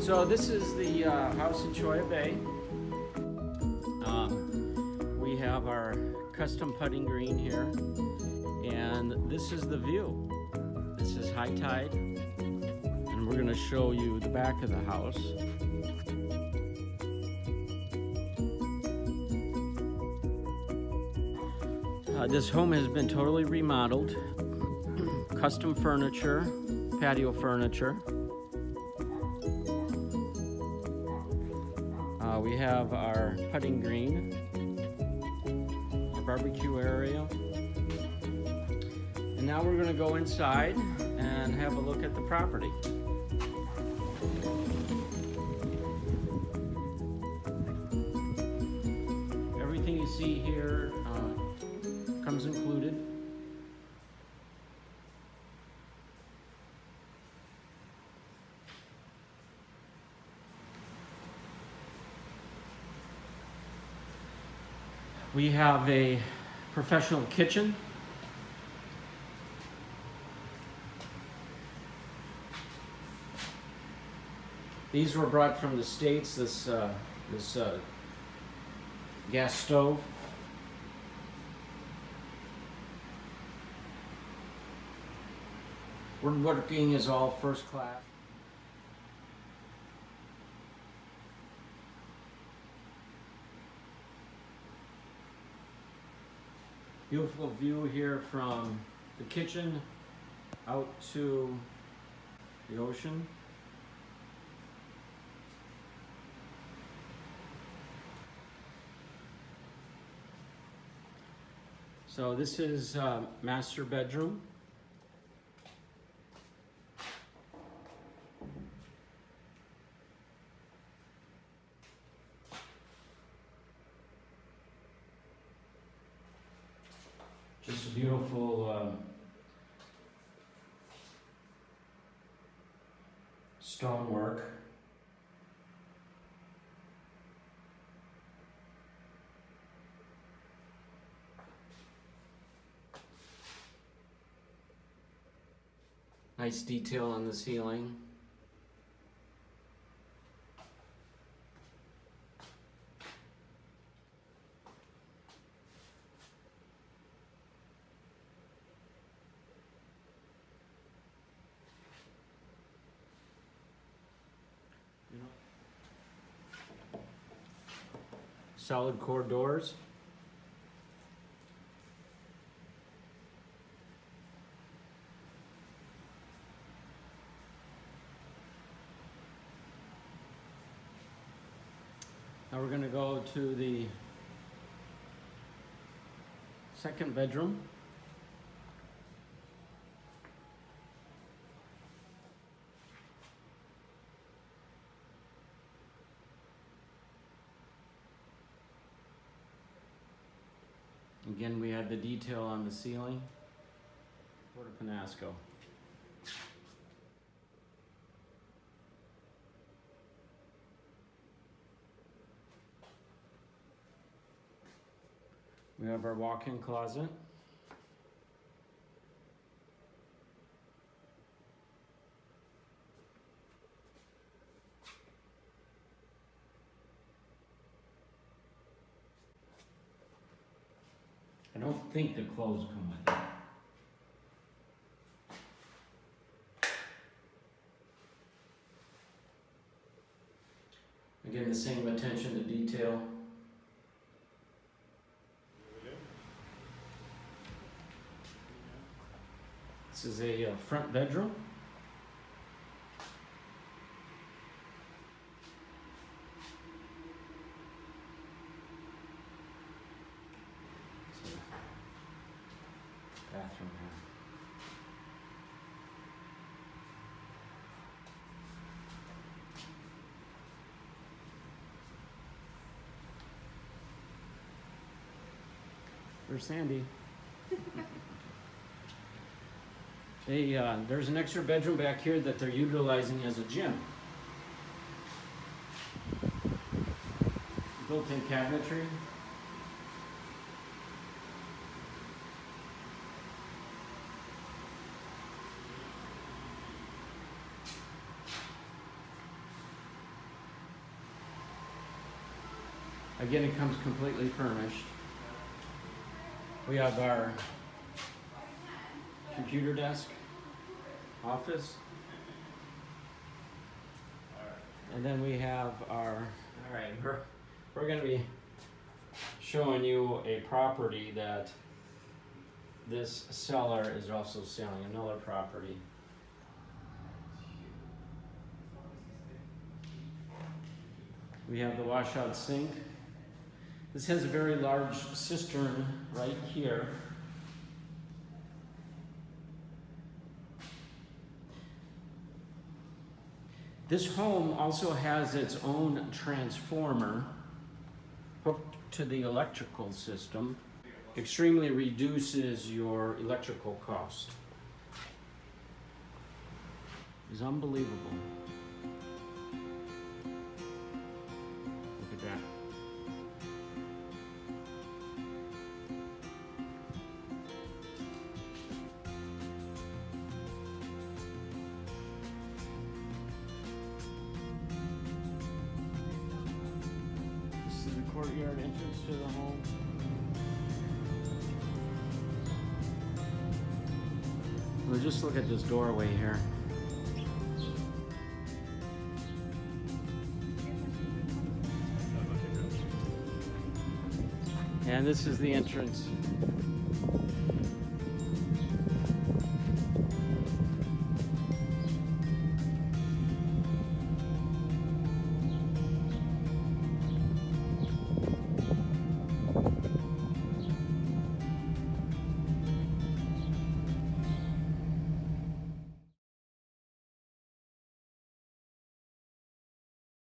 So this is the uh, house in Cholla Bay. Um, we have our custom putting green here, and this is the view. This is high tide, and we're going to show you the back of the house. Uh, this home has been totally remodeled, custom furniture, patio furniture. Uh, we have our putting green, our barbecue area. And now we're gonna go inside and have a look at the property. Everything you see here uh, comes included. We have a professional kitchen. These were brought from the States, this, uh, this uh, gas stove. Woodworking is all first class. Beautiful view here from the kitchen out to the ocean. So this is uh, master bedroom. Beautiful um, stonework. Nice detail on the ceiling. Solid core doors. Now we're going to go to the second bedroom. Again, we had the detail on the ceiling. Puerto Penasco. We have our walk-in closet. Don't think the clothes come with it. Again, the same attention to detail. This is a uh, front bedroom. There's Sandy. they, uh, there's an extra bedroom back here that they're utilizing as a gym. Built-in cabinetry. Again, it comes completely furnished. We have our computer desk, office. And then we have our, all right, we're, we're gonna be showing you a property that this seller is also selling, another property. We have the washout sink. This has a very large cistern right here. This home also has its own transformer hooked to the electrical system. Extremely reduces your electrical cost. It's unbelievable. Look at that. Courtyard entrance to the home. Well, just look at this doorway here. And this is the entrance